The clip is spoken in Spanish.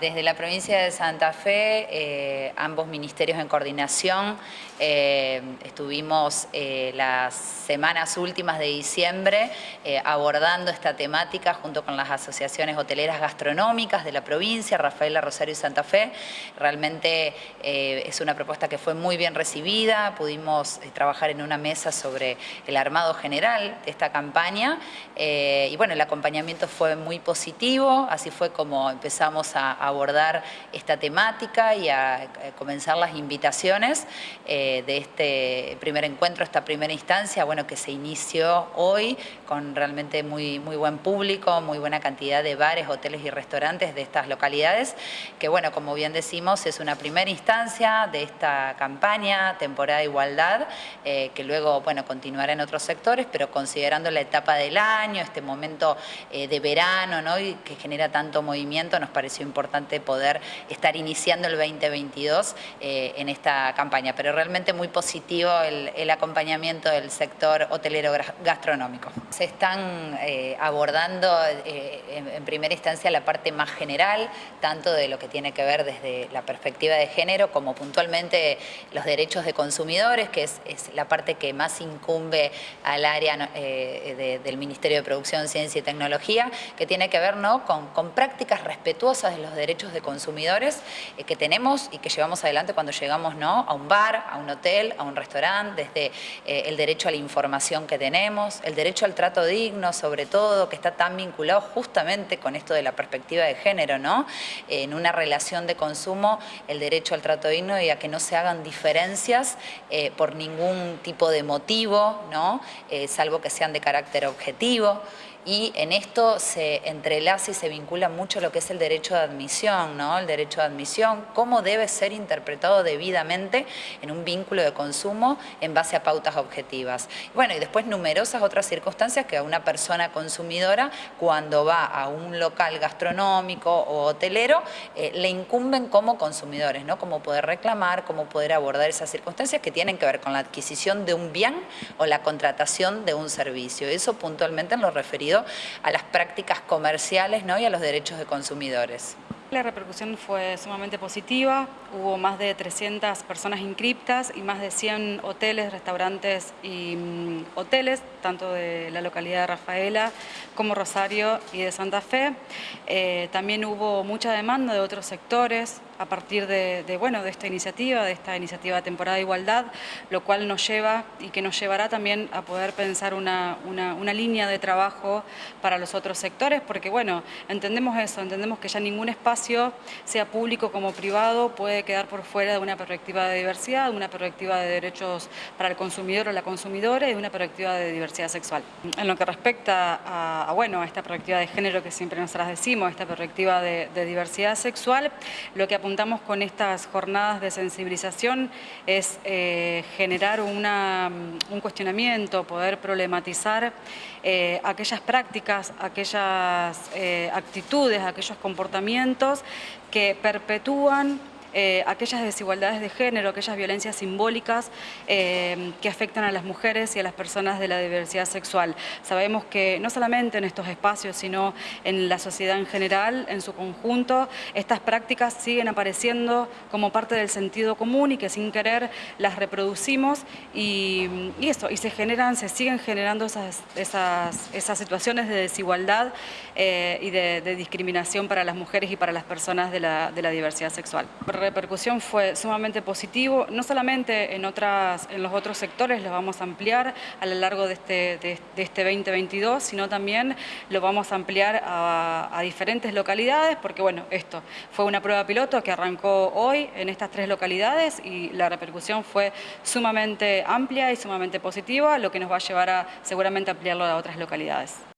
Desde la provincia de Santa Fe, eh, ambos ministerios en coordinación, eh, estuvimos eh, las semanas últimas de diciembre abordando esta temática junto con las asociaciones hoteleras gastronómicas de la provincia, Rafaela, Rosario y Santa Fe. Realmente es una propuesta que fue muy bien recibida, pudimos trabajar en una mesa sobre el armado general de esta campaña y bueno, el acompañamiento fue muy positivo, así fue como empezamos a abordar esta temática y a eh, comenzar las invitaciones eh, de este primer encuentro, esta primera instancia, bueno, que se inició hoy con realmente muy, muy buen público, muy buena cantidad de bares, hoteles y restaurantes de estas localidades, que bueno, como bien decimos, es una primera instancia de esta campaña, temporada de igualdad, eh, que luego, bueno, continuará en otros sectores, pero considerando la etapa del año, este momento de verano, ¿no? Y que genera tanto movimiento, nos pareció importante poder estar iniciando el 2022 eh, en esta campaña, pero realmente muy positivo el, acompañamiento del sector hotelero gastronómico. Se están eh, abordando eh, en, primera instancia la parte más general, tanto de lo que tiene que ver desde la perspectiva de género como puntualmente los derechos de consumidores, que es, la parte que más incumbe al área del Ministerio de Producción, Ciencia y Tecnología, que tiene que ver ¿no? con, con prácticas respetuosas de los derechos derechos de consumidores eh, que tenemos y que llevamos adelante cuando llegamos ¿no? a un bar, a un hotel, a un restaurante, desde eh, el derecho a la información que tenemos, el derecho al trato digno, sobre todo, que está tan vinculado justamente con esto de la perspectiva de género, ¿no? En una relación de consumo, el derecho al trato digno y a que no se hagan diferencias eh, por ningún tipo de motivo, ¿no? salvo que sean de carácter objetivo y en esto se entrelaza y se vincula mucho lo que es el derecho de admisión, ¿no? El derecho de admisión, cómo debe ser interpretado debidamente en un vínculo de consumo en base a pautas objetivas. Bueno, y después numerosas otras circunstancias que a una persona consumidora, cuando va a un local gastronómico o hotelero, eh, le incumben como consumidores, ¿no? Cómo poder reclamar, cómo poder abordar esas circunstancias que tienen que ver con la adquisición de un bien o la contratación de un servicio. Eso puntualmente en lo referido a las prácticas comerciales ¿no? y a los derechos de consumidores. La repercusión fue sumamente positiva, hubo más de 300 personas inscriptas y más de 100 hoteles, restaurantes y mm, hoteles, tanto de la localidad de Rafaela como Rosario y de Santa Fe. Eh, también hubo mucha demanda de otros sectores a partir de, bueno, de esta iniciativa, de esta iniciativa de temporada de igualdad, lo cual nos lleva y que nos llevará también a poder pensar una, una línea de trabajo para los otros sectores, porque bueno, entendemos eso, entendemos que ya ningún espacio sea público como privado, puede quedar por fuera de una perspectiva de diversidad, de una perspectiva de derechos para el consumidor o la consumidora y de una perspectiva de diversidad sexual. En lo que respecta a, bueno, a esta perspectiva de género que siempre nosotras decimos, esta perspectiva de, diversidad sexual, lo que apuntamos con estas jornadas de sensibilización es eh, generar una, un cuestionamiento, poder problematizar eh, aquellas prácticas, aquellas eh, actitudes, aquellos comportamientos que perpetúan eh, aquellas desigualdades de género, aquellas violencias simbólicas eh, que afectan a las mujeres y a las personas de la diversidad sexual. Sabemos que no solamente en estos espacios, sino en la sociedad en general, en su conjunto, estas prácticas siguen apareciendo como parte del sentido común y que sin querer las reproducimos y, y eso, y se generan, se siguen generando esas, situaciones de desigualdad eh, y de, discriminación para las mujeres y para las personas de la diversidad sexual repercusión fue sumamente positivo, no solamente en, otras, en los otros sectores, lo vamos a ampliar a lo largo de este, de, este 2022, sino también lo vamos a ampliar a, a, diferentes localidades, porque bueno, esto fue una prueba piloto que arrancó hoy en estas tres localidades y la repercusión fue sumamente amplia y sumamente positiva, lo que nos va a llevar a seguramente ampliarlo a otras localidades.